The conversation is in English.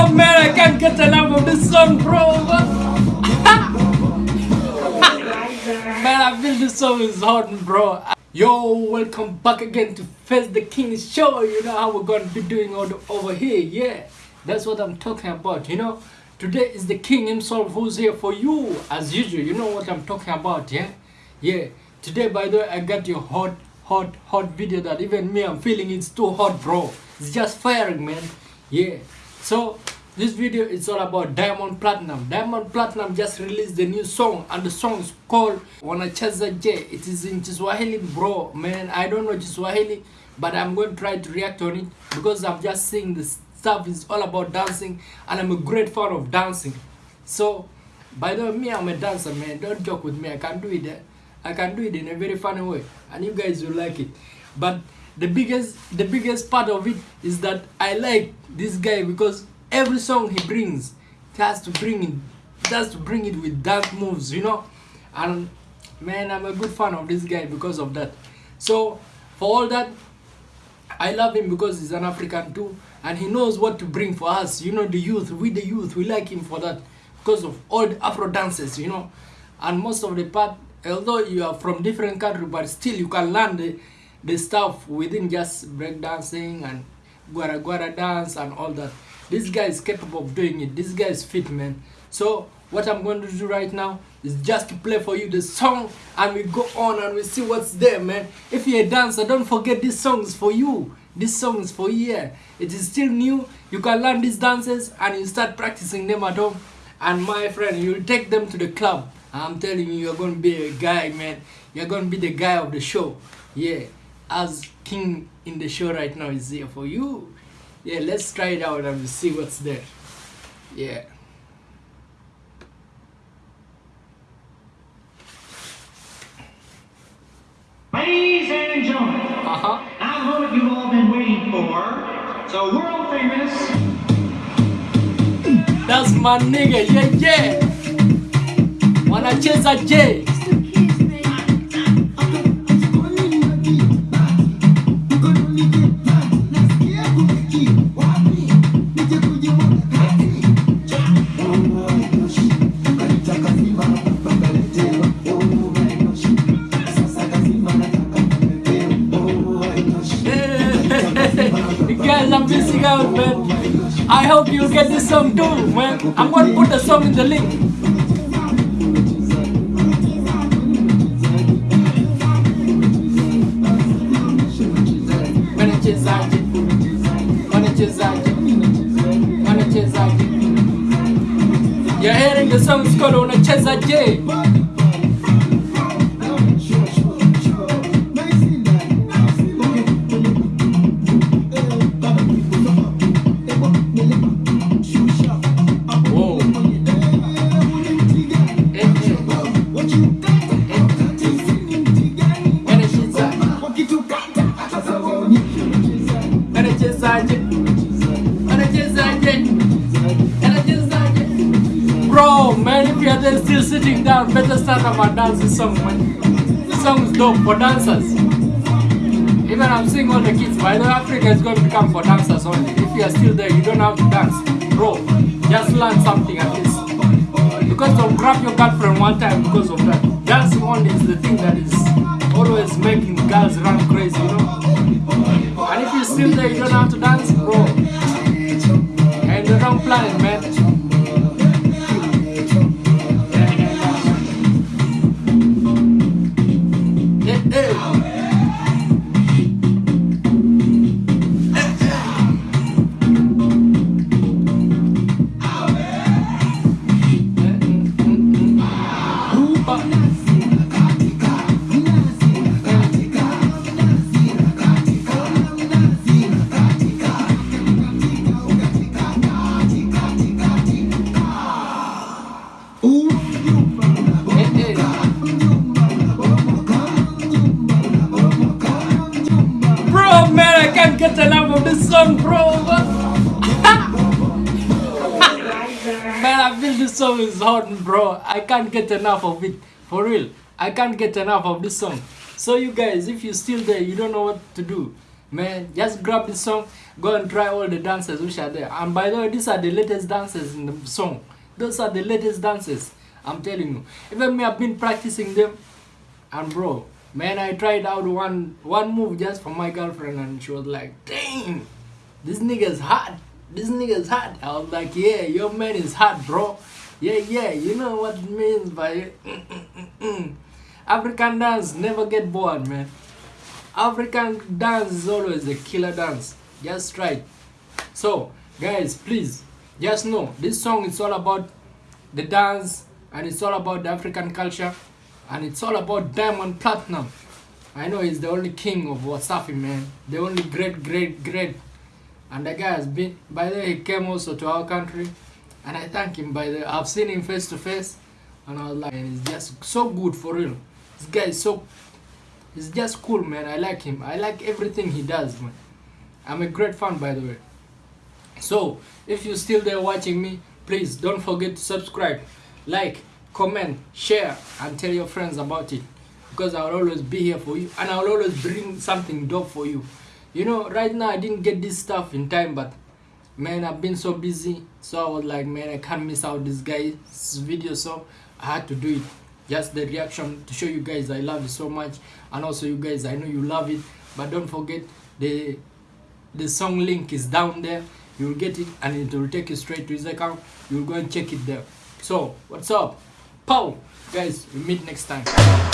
Bro, man, I can't get enough of this song, bro. man, I feel this song is hot, bro. Yo, welcome back again to Face the King show. You know how we're gonna be doing all the, over here. Yeah, that's what I'm talking about. You know, today is the King himself who's here for you, as usual. You know what I'm talking about, yeah? Yeah. Today, by the way, I got your hot, hot, hot video that even me, I'm feeling it's too hot, bro. It's just firing, man. Yeah. So this video is all about Diamond Platnumz. Diamond Platnumz just released the new song and the song is called Wanachezaje. It is in Kiswahili, bro. Man, I don't know Kiswahili, but I'm going to try to react on it because I'm just seeing this stuff is all about dancing and I'm a great fan of dancing. So, by the way, me, I'm a dancer, man. Don't joke with me. I can do it. Eh? I can do it in a very funny way and you guys will like it. But the biggest the biggest part of it is that I like this guy because every song he brings he has to bring it he to bring it with dance moves you know? And man I'm a good fan of this guy because of that. So for all that I love him because he's an African too and he knows what to bring for us you know the youth. We the youth we like him for that because of all the Afro dances you know? And most of the part although you are from different country but still you can learn the the stuff within just breakdancing and gwara gwara dance and all that. This guy is capable of doing it. This guy is fit, man. So what I'm going to do right now is just to play for you the song and we go on and we see what's there, man. If you're a dancer, don't forget this song is for you. This song is for you. Yeah. It is still new. You can learn these dances and you start practicing them at home. And my friend, you'll take them to the club. I'm telling you, you're going to be a guy, man. You're going to be the guy of the show. Yeah as king in the show right now is here for you. Yeah let's try it out and see what's there. Yeah. Ladies and gentlemen, uh-huh. Now what you've all been waiting for. So world famous. that's my nigga yeah yeah. Wanacheza J missing out, man. I hope you get this song too, man. I'm gonna put the song in the link. Wanachezaje? Wanachezaje? Wanachezaje? You're hearing the song is called Wanachezaje. If you're still sitting down, better start up and dance this song, man. This song is dope for dancers. Even I'm seeing all the kids, by the way, Africa is going to become for dancers only. If you are still there, you don't have to dance. Bro, just learn something at least. Because don't grab your girlfriend one time because of that. Dancing only is the thing that is always making girls run crazy, you know? And if you're still there, you don't have to dance, bro. This song, bro. man, I feel this song is hot, bro. I can't get enough of it. For real. I can't get enough of this song. So you guys, if you're still there, you don't know what to do. Man, just grab this song. Go and try all the dances which are there. And by the way, these are the latest dances in the song. Those are the latest dances. I'm telling you. Even me, I've been practicing them. And bro, man, I tried out one one move just for my girlfriend, and she was like, "Dang, this nigga's hot. This nigga's hot." I was like, "Yeah, your man is hot, bro. Yeah, yeah. You know what it means by. African dance never get bored, man. African dance is always a killer dance. Just try. So, guys, please, just know this song is all about the dance and it's all about the African culture and it's all about Diamond Platnumz. I know he's the only king of Wasafi, man. The only great, great, great. And the guy has been, by the way, he came also to our country. And I thank him by the, I've seen him face to face. And I was like, and he's just so good for real. This guy is so, he's just cool, man. I like him. I like everything he does, man. I'm a great fan, by the way. So, if you're still there watching me, please don't forget to subscribe, like, comment, share, and tell your friends about it. Because I'll always be here for you, and I'll always bring something dope for you. You know, right now I didn't get this stuff in time, but man, I've been so busy. So I was like, man, I can't miss out this guy's video, so I had to do it. Just the reaction to show you guys I love you so much, and also you guys, I know you love it. But don't forget the the song link is down there you'll get it and it will take you straight to his account you'll go and check it there so what's up pow guys we meet next time